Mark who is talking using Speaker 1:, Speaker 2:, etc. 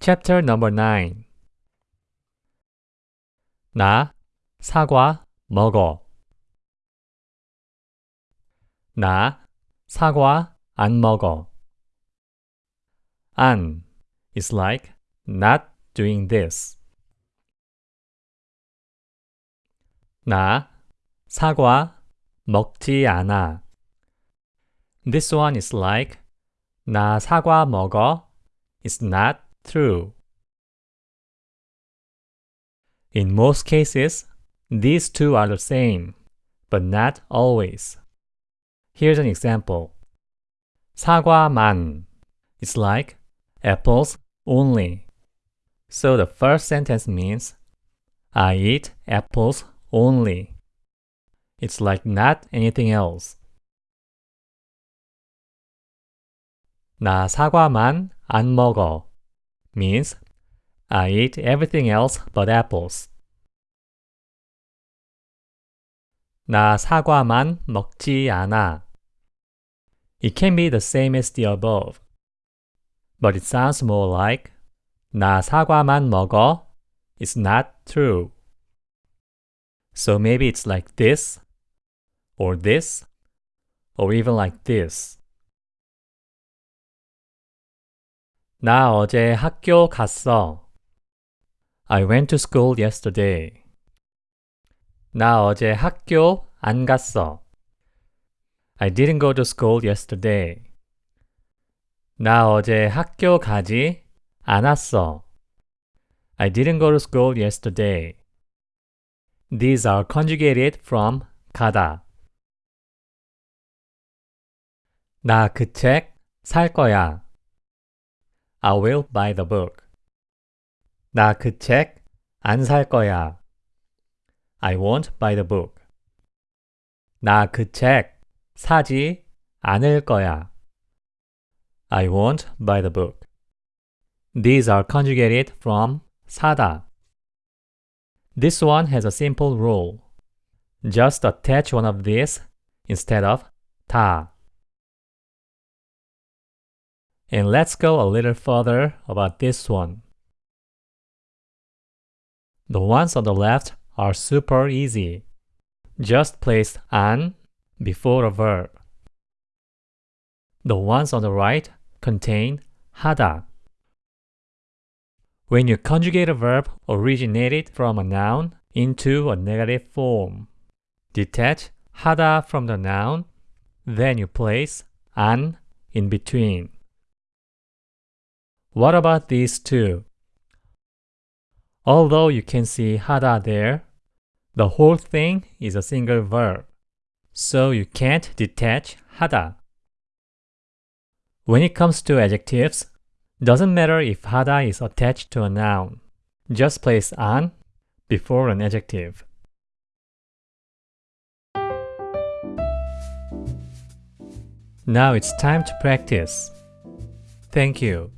Speaker 1: Chapter number 9 나 사과 먹어. 나 사과 안 먹어. 안 is like not doing this. 나 사과 먹지 않아. This one is like 나 사과 먹어 is not true. In most cases, these two are the same, but not always. Here's an example. 사과만 is like apples only. So the first sentence means I eat apples only. It's like not anything else. 나 사과만 안 먹어 means I eat everything else but apples. 나 사과만 먹지 않아. It can be the same as the above, but it sounds more like 나 사과만 먹어 is not true. So maybe it's like this, or this, or even like this. 나 어제 학교 갔어. I went to school yesterday. 나 어제 학교 안 갔어. I didn't go to school yesterday. 나 어제 학교 가지 않았어. I didn't go to school yesterday. These are conjugated from 가다. 나 그 책 살 거야. I will buy the book. 나 그 책 안 살 거야. I won't buy the book. 나 그 책 사지 않을 거야. I won't buy the book. These are conjugated from 사다. This one has a simple rule. Just attach one of these instead of 다. And let's go a little further about this one. The ones on the left are super easy. Just place an before a verb. The ones on the right contain hada. When you conjugate a verb originated from a noun into a negative form, detach hada from the noun, then you place an in between. What about these two? Although you can see hada there, the whole thing is a single verb, so you can't detach hada. When it comes to adjectives, doesn't matter if hada is attached to a noun. Just place an before an adjective. Now it's time to practice. Thank you.